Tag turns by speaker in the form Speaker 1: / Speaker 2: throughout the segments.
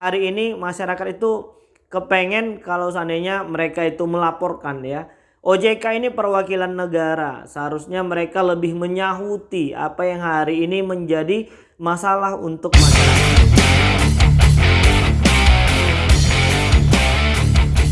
Speaker 1: hari ini masyarakat itu kepengen kalau seandainya mereka itu melaporkan ya. OJK ini perwakilan negara, seharusnya mereka lebih menyahuti apa yang hari ini menjadi masalah untuk masyarakat.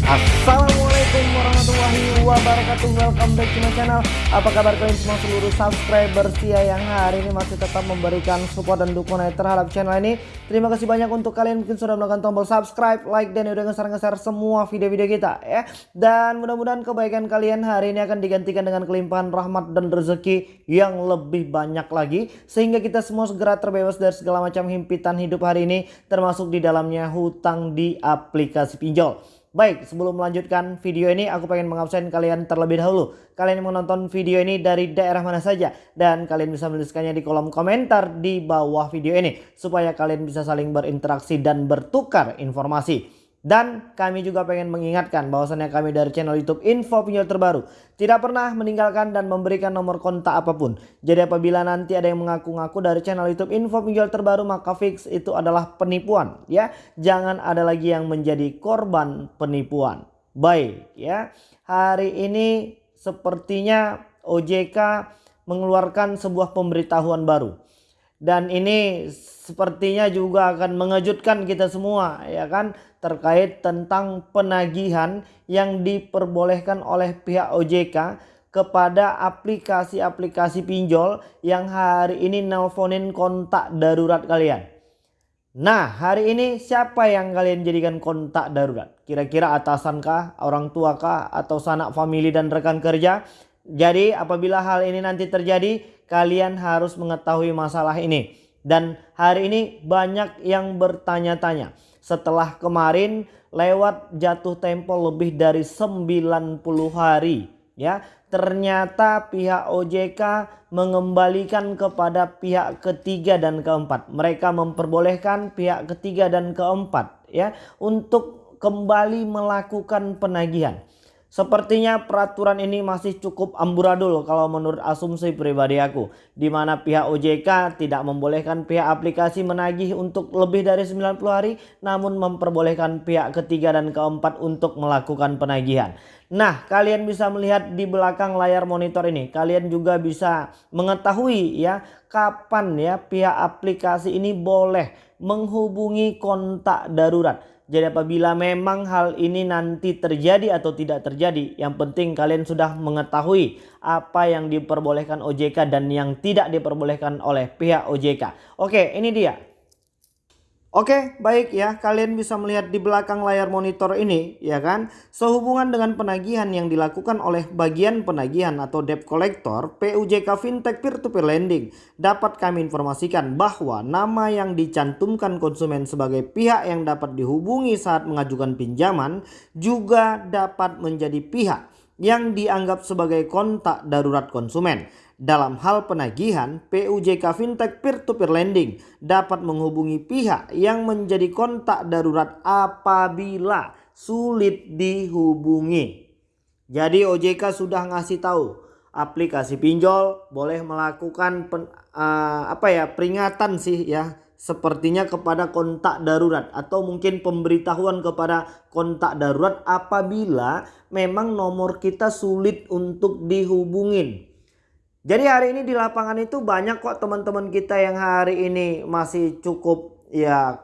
Speaker 1: Assalamualaikum warahmatullahi wabarakatuh. Welcome back to my channel. Apa kabar kalian semua seluruh subscriber setia yang hari ini masih tetap memberikan support dan dukungan terhadap channel ini? Terima kasih banyak untuk kalian mungkin sudah menekan tombol subscribe, like dan udah ngeser-ngeser semua video-video kita ya. Dan mudah-mudahan kebaikan kalian hari ini akan digantikan dengan kelimpahan rahmat dan rezeki yang lebih banyak lagi. Sehingga kita semua segera terbebas dari segala macam himpitan hidup hari ini Termasuk di dalamnya hutang di aplikasi pinjol Baik, sebelum melanjutkan video ini aku pengen mengabsen kalian terlebih dahulu. Kalian yang menonton video ini dari daerah mana saja dan kalian bisa menuliskannya di kolom komentar di bawah video ini supaya kalian bisa saling berinteraksi dan bertukar informasi. Dan kami juga pengen mengingatkan bahwasannya kami dari channel YouTube Info Pinjol Terbaru tidak pernah meninggalkan dan memberikan nomor kontak apa pun. Jadi apabila nanti ada yang mengaku-ngaku dari channel YouTube Info Pinjol Terbaru maka fix itu adalah penipuan ya. Jangan ada lagi yang menjadi korban penipuan. Baik ya. Hari ini sepertinya OJK mengeluarkan sebuah pemberitahuan baru. Dan ini sepertinya juga akan mengejutkan kita semua ya kan terkait tentang penagihan yang diperbolehkan oleh pihak OJK kepada aplikasi-aplikasi pinjol yang hari ini nelponin kontak darurat kalian. Nah hari ini siapa yang kalian jadikan kontak darurat? Kira-kira atasan kah, orang tua kah, atau sanak famili dan rekan kerja? Jadi apabila hal ini nanti terjadi kalian harus mengetahui masalah ini. Dan hari ini banyak yang bertanya-tanya setelah kemarin lewat jatuh tempo lebih dari 90 hari ya. Ternyata pihak OJK mengembalikan kepada pihak ketiga dan keempat. Mereka memperbolehkan pihak ketiga dan keempat ya untuk kembali melakukan penagihan Sepertinya peraturan ini masih cukup amburadul kalau menurut asumsi pribadi aku. Di mana pihak OJK tidak membolehkan pihak aplikasi menagih untuk lebih dari 90 hari. Namun memperbolehkan pihak ketiga dan keempat untuk melakukan penagihan. Nah kalian bisa melihat di belakang layar monitor ini. Kalian juga bisa mengetahui ya kapan ya pihak aplikasi ini boleh menghubungi kontak darurat. Jadi apabila memang hal ini nanti terjadi atau tidak terjadi, yang penting kalian sudah mengetahui apa yang diperbolehkan OJK dan yang tidak diperbolehkan oleh pihak OJK. Oke, ini dia Oke baik ya. Kalian bisa melihat di belakang layar monitor ini ya kan? Sehubungan dengan penagihan yang dilakukan oleh bagian penagihan atau debt collector PUJK Fintech Peer to Lending Dapat kami informasikan bahwa nama yang dicantumkan konsumen sebagai pihak yang dapat dihubungi saat mengajukan pinjaman Juga dapat menjadi pihak yang dianggap sebagai kontak darurat konsumen dalam hal penagihan, PUJK Fintech Peer-to-Peer Lending dapat menghubungi pihak yang menjadi kontak darurat apabila sulit dihubungi. Jadi OJK sudah ngasih tahu aplikasi pinjol boleh melakukan pen, uh, apa ya peringatan sih ya sepertinya kepada kontak darurat atau mungkin pemberitahuan kepada kontak darurat apabila memang nomor kita sulit untuk dihubungin jadi hari ini di lapangan itu banyak kok teman-teman kita yang hari ini masih cukup ya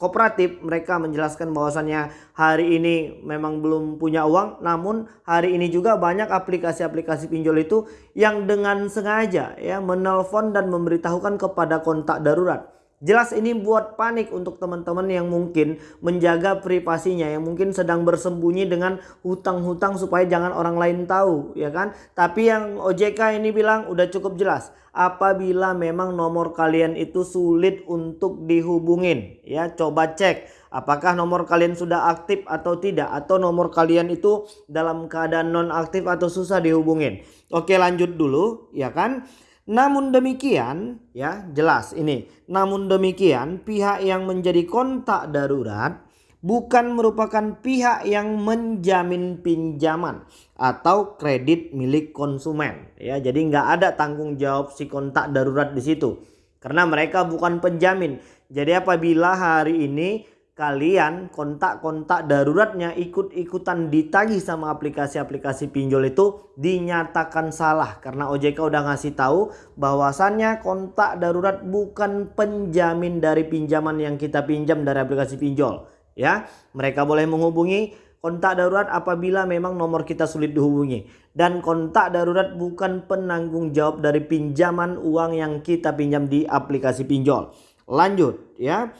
Speaker 1: kooperatif. Mereka menjelaskan bahwasannya hari ini memang belum punya uang. Namun hari ini juga banyak aplikasi-aplikasi pinjol itu yang dengan sengaja ya menelpon dan memberitahukan kepada kontak darurat. Jelas ini buat panik untuk teman-teman yang mungkin menjaga privasinya, yang mungkin sedang bersembunyi dengan hutang-hutang supaya jangan orang lain tahu, ya kan? Tapi yang OJK ini bilang udah cukup jelas. Apabila memang nomor kalian itu sulit untuk dihubungin, ya coba cek apakah nomor kalian sudah aktif atau tidak atau nomor kalian itu dalam keadaan non aktif atau susah dihubungin. Oke, lanjut dulu, ya kan? Namun demikian ya jelas ini. Namun demikian pihak yang menjadi kontak darurat bukan merupakan pihak yang menjamin pinjaman atau kredit milik konsumen ya. Jadi nggak ada tanggung jawab si kontak darurat di situ. Karena mereka bukan penjamin. Jadi apabila hari ini kalian kontak-kontak daruratnya ikut-ikutan ditagih sama aplikasi-aplikasi pinjol itu dinyatakan salah. Karena OJK udah ngasih tahu bahwasannya kontak darurat bukan penjamin dari pinjaman yang kita pinjam dari aplikasi pinjol ya. Mereka boleh menghubungi kontak darurat apabila memang nomor kita sulit dihubungi. Dan kontak darurat bukan penanggung jawab dari pinjaman uang yang kita pinjam di aplikasi pinjol. Lanjut ya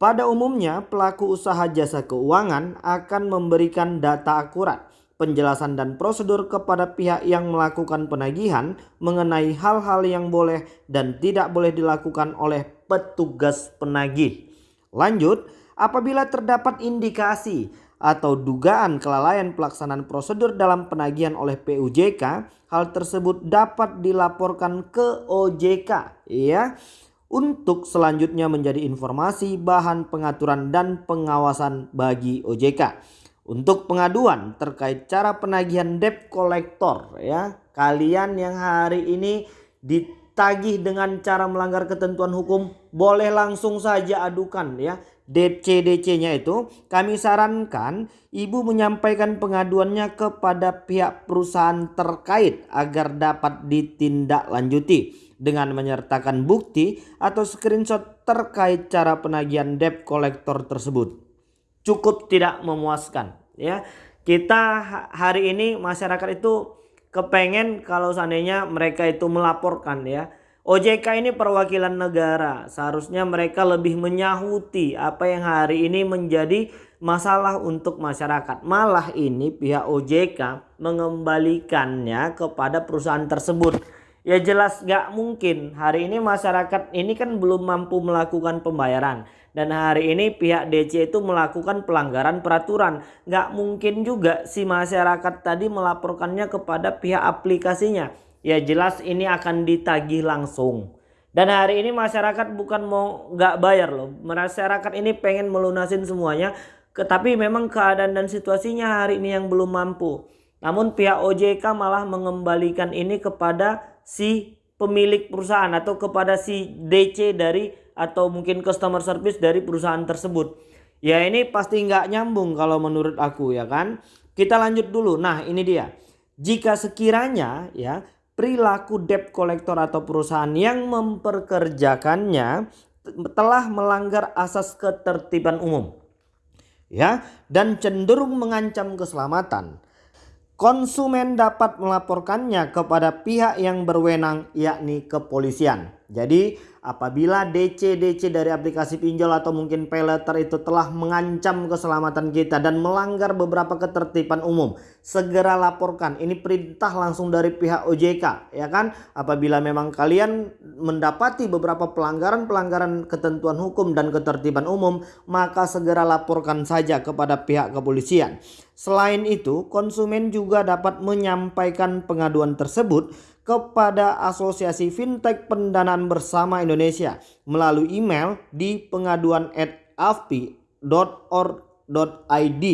Speaker 1: pada umumnya, pelaku usaha jasa keuangan akan memberikan data akurat, penjelasan dan prosedur kepada pihak yang melakukan penagihan mengenai hal-hal yang boleh dan tidak boleh dilakukan oleh petugas penagih. Lanjut, apabila terdapat indikasi atau dugaan kelalaian pelaksanaan prosedur dalam penagihan oleh PUJK, hal tersebut dapat dilaporkan ke OJK ya untuk selanjutnya menjadi informasi bahan pengaturan dan pengawasan bagi OJK. Untuk pengaduan terkait cara penagihan debt collector ya, kalian yang hari ini ditagih dengan cara melanggar ketentuan hukum boleh langsung saja adukan ya. DC-DC-nya itu kami sarankan ibu menyampaikan pengaduannya kepada pihak perusahaan terkait agar dapat ditindaklanjuti dengan menyertakan bukti atau screenshot terkait cara penagihan debt collector tersebut. Cukup tidak memuaskan ya. Kita hari ini masyarakat itu kepengen kalau seandainya mereka itu melaporkan ya. OJK ini perwakilan negara, seharusnya mereka lebih menyahuti apa yang hari ini menjadi masalah untuk masyarakat. Malah ini pihak OJK mengembalikannya kepada perusahaan tersebut Ya jelas gak mungkin hari ini masyarakat ini kan belum mampu melakukan pembayaran. Dan hari ini pihak DC itu melakukan pelanggaran peraturan. Gak mungkin juga si masyarakat tadi melaporkannya kepada pihak aplikasinya. Ya jelas ini akan ditagih langsung. Dan hari ini masyarakat bukan mau gak bayar loh. Masyarakat ini pengen melunasin semuanya. Tetapi memang keadaan dan situasinya hari ini yang belum mampu. Namun pihak OJK malah mengembalikan ini kepada si pemilik perusahaan atau kepada si DC dari atau mungkin customer service dari perusahaan tersebut. Ya ini pasti nggak nyambung kalau menurut aku ya kan. Kita lanjut dulu. Nah ini dia. Jika sekiranya ya perilaku debt collector atau perusahaan yang memperkerjakannya telah melanggar asas ketertiban umum ya dan cenderung mengancam keselamatan konsumen dapat melaporkannya kepada pihak yang berwenang yakni kepolisian. Jadi apabila DC-DC dari aplikasi pinjol atau mungkin pay letter itu telah mengancam keselamatan kita dan melanggar beberapa ketertiban umum, segera laporkan. Ini perintah langsung dari pihak OJK ya kan. Apabila memang kalian mendapati beberapa pelanggaran-pelanggaran ketentuan hukum dan ketertiban umum, maka segera laporkan saja kepada pihak kepolisian. Selain itu, konsumen juga dapat menyampaikan pengaduan tersebut kepada Asosiasi Fintech Pendanaan Bersama Indonesia melalui email di pengaduan pengaduan@afpi.org.id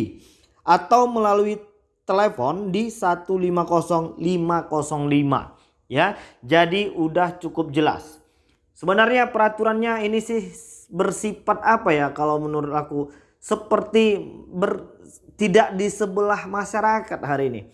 Speaker 1: atau melalui telepon di 150505 ya. Jadi udah cukup jelas. Sebenarnya peraturannya ini sih bersifat apa ya kalau menurut aku seperti ber tidak di sebelah masyarakat hari ini.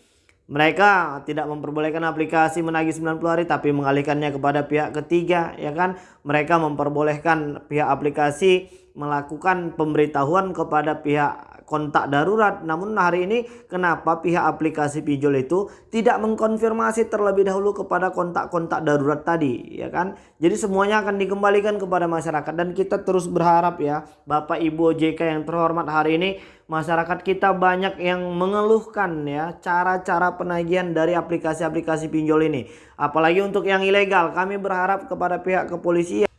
Speaker 1: Mereka tidak memperbolehkan aplikasi menagih 90 hari tapi mengalihkannya kepada pihak ketiga ya kan. Mereka memperbolehkan pihak aplikasi melakukan pemberitahuan kepada pihak kontak darurat. Namun hari ini kenapa pihak aplikasi pinjol itu tidak mengkonfirmasi terlebih dahulu kepada kontak-kontak darurat tadi ya kan. Jadi semuanya akan dikembalikan kepada masyarakat dan kita terus berharap ya Bapak Ibu OJK yang terhormat hari ini masyarakat kita banyak yang mengeluhkan ya cara-cara penagihan dari aplikasi-aplikasi pinjol ini. Apalagi untuk yang ilegal kami berharap kepada pihak kepolisian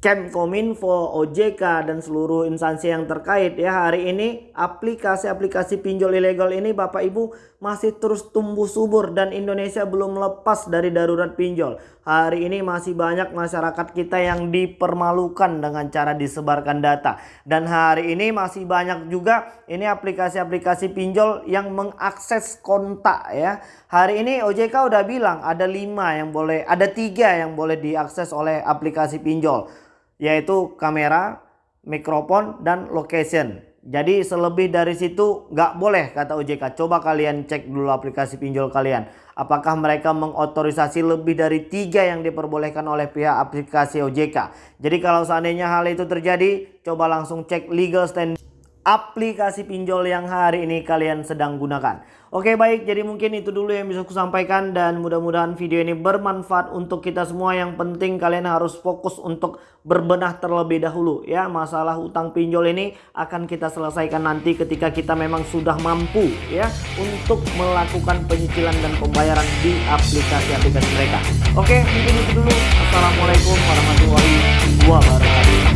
Speaker 1: Kemkominfo, OJK dan seluruh instansi yang terkait ya hari ini aplikasi-aplikasi pinjol ilegal ini Bapak Ibu masih terus tumbuh subur dan Indonesia belum lepas dari darurat pinjol. Hari ini masih banyak masyarakat kita yang dipermalukan dengan cara disebarkan data dan hari ini masih banyak juga ini aplikasi-aplikasi pinjol yang mengakses kontak ya. Hari ini OJK udah bilang ada lima yang boleh, ada tiga yang boleh diakses oleh aplikasi pinjol yaitu kamera, mikrofon, dan location. Jadi selebih dari situ nggak boleh kata OJK. Coba kalian cek dulu aplikasi pinjol kalian. Apakah mereka mengotorisasi lebih dari tiga yang diperbolehkan oleh pihak aplikasi OJK. Jadi kalau seandainya hal itu terjadi, coba langsung cek legal stand aplikasi pinjol yang hari ini kalian sedang gunakan. Oke baik, jadi mungkin itu dulu yang bisa aku sampaikan dan mudah-mudahan video ini bermanfaat untuk kita semua. Yang penting kalian harus fokus untuk berbenah terlebih dahulu ya. Masalah utang pinjol ini akan kita selesaikan nanti ketika kita memang sudah mampu ya untuk melakukan penyicilan dan pembayaran di aplikasi-aplikasi mereka. Oke, mungkin itu dulu. Assalamualaikum warahmatullahi wabarakatuh.